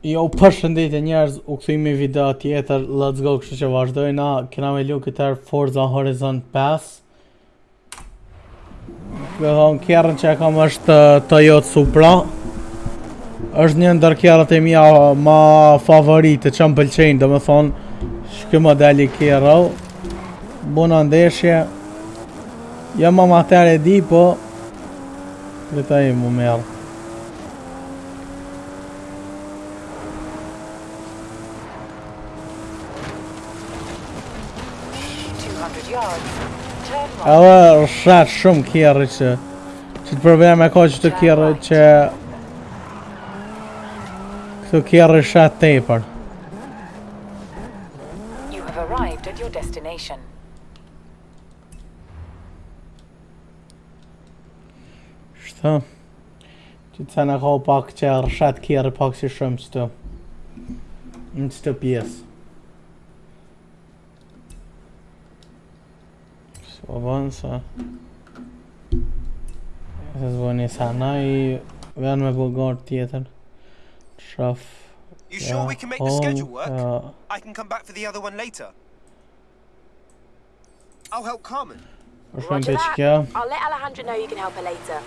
Jo, për e njerëz, u këthimi video tjetër, let's go, kështë që vazhdoj na, këna me lu këtër Forza Horizon 5 Këtë dhonë kjerën që e kam është uh, Toyota Supra është një ndër kjerët e mija uh, ma favoritë që më pëlqenjë, dhe me thonë Shky modeli kjerëll Buna ndeshje Jo ma materi di, po Dhe ta i mu merë Edhe rrshat shumë kjerë që Që të përbëja me që të kjerë që Këtu të i për You have arrived at your destination Që të sa në pak që rrshat kjerë pak si shumë që të Në që të pjesë Bonza. This one is Hanai, Vulnerable God Theater, Truff. You sure we can make the schedule work? I can come back for the other one later. I'll help Carmen. Roger that. I'll let Alejandra know you can help her later.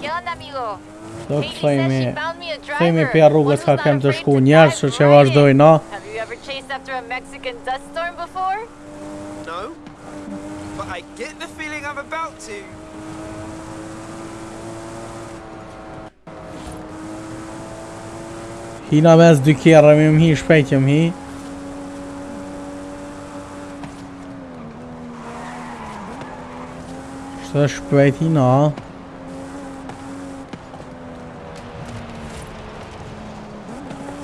¿Qué onda, amigo? Do të thejmi pja rrugës ka kem të shku njerës që që vazhdoj na Hina mes dy kjerë, mi më hi shpejtë më hi Shtë shpejtë, hina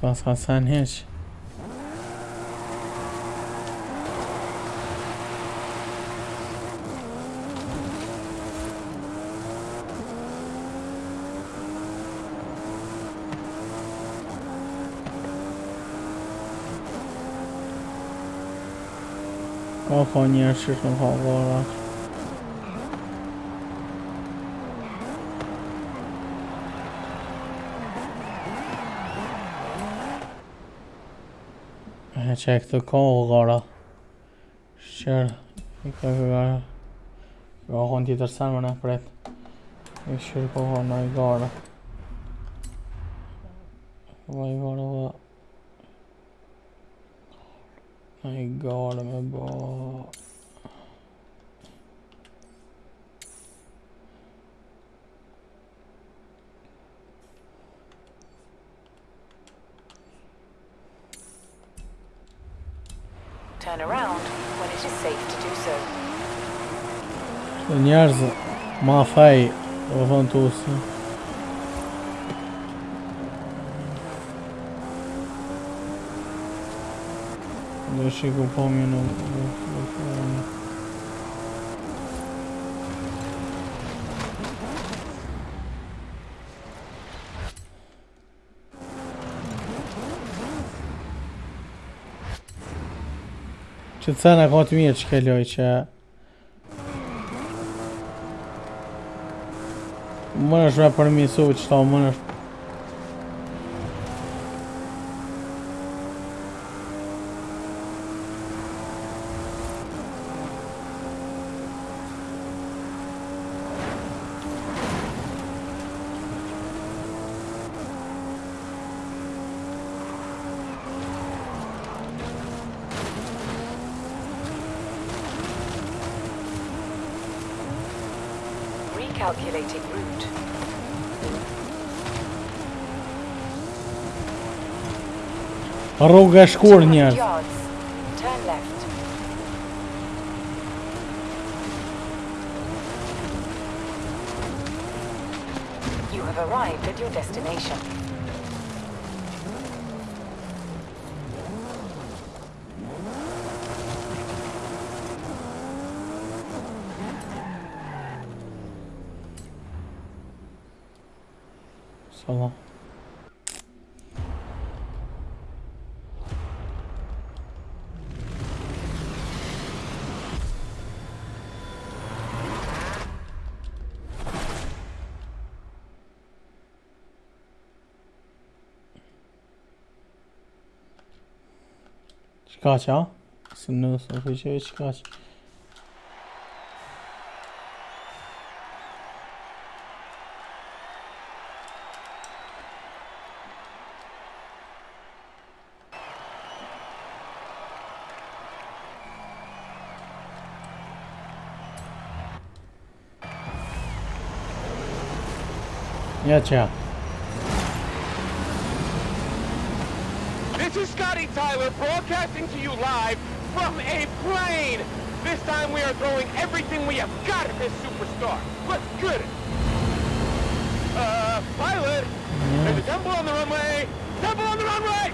我算什？刚好你也失声好过了。Në që e këtu ko, gara. Shqyr. I këtu gara. Do a kohën tjetër sanë më në apret. I shqyr po kohën, a i gara. Po bëj gara dhe. A i gara me bë. turn around when it is safe to do so. Liniarza, Malfai levantou-se. Eu chego para o meu nome. Që të sena ka të mirë që kelloj që Më nëshme përmisu që ta më nëshme Calculating route. Рогаш корня. Turn left. You have arrived at your destination. 방어 시카시야 스누스 오피셜 시카시 This is Scotty Tyler broadcasting to you live from a plane. This time we are throwing everything we have got at this superstar. Let's get it. Uh, pilot, yeah. there's a temple on the runway. Temple on the runway!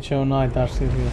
KHO 9 that's it here.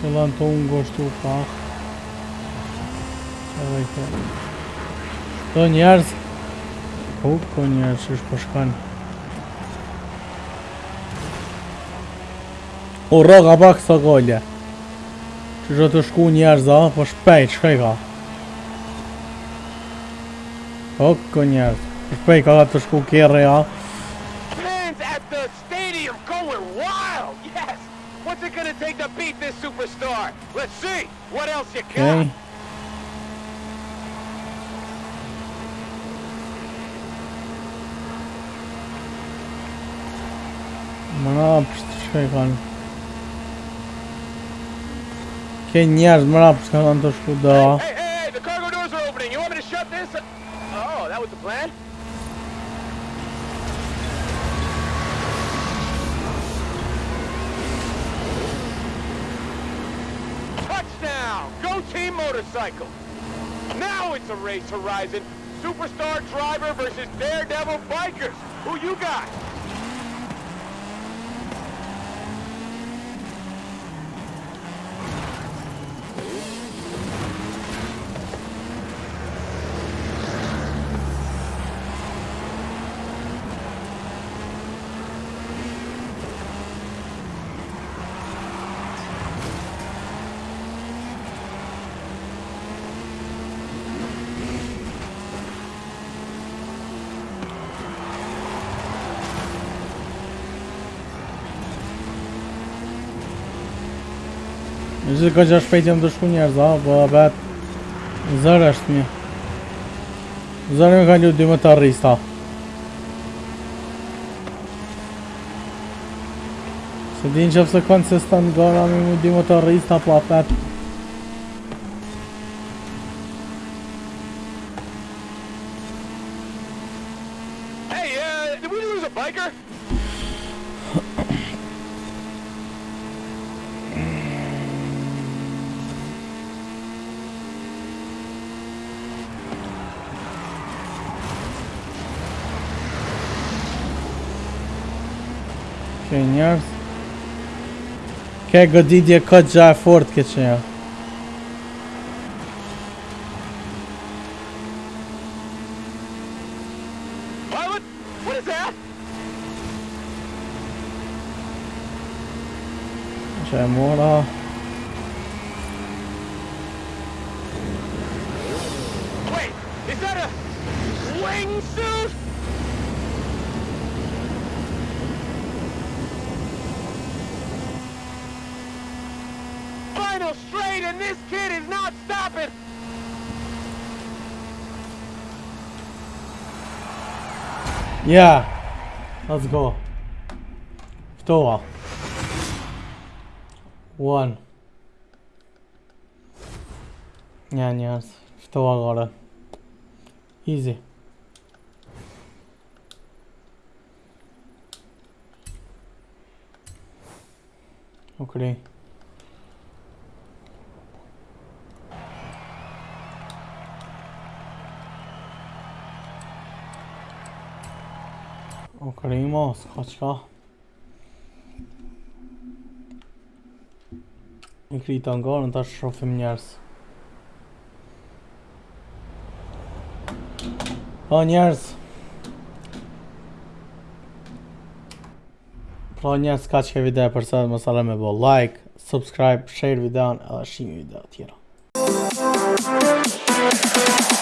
Se të unë goshtu pak Se dhe i të Shto njerëz Uko po, po njerëz që është përshkan O roga pak së gollë Që është të shku njerëz a Po shpejt shkaj ka Uko njerëz Shpejt ka ka të shku kjerë e a Okay. Bana yapıştırıyor kan. Kendi yazmana yapıştırıyor lan da şu dağa. Hey, hey, hey. now. Go Team Motorcycle. Now it's a race, Horizon. Superstar driver versus daredevil bikers. Who you got? Në gjithë ka gjash shpejtë jam të shku njerëz, a, bo, po, a, bet Zërë është një Zërë në ka ljudë dy më të rris, ta Se din që fësë konë se stë të ndonë, a mi më dy më të rris, ta, po, a, bet Kë njerëz. Kë goditje këtë gja e fort këtë që njerë. Wait, is that a wingsuit? and this kid is not stopping. Yeah, let's go. Two. One. Yeah, Nyányász. Tovább Easy. Okay. Primo, s'ka qka Në kri të ngonë, në të shrofim njerës Pra njerës Pra njerës, s'ka qke videa përse dhe më salem e bo like, subscribe, share videon edhe shimi video tjera Thank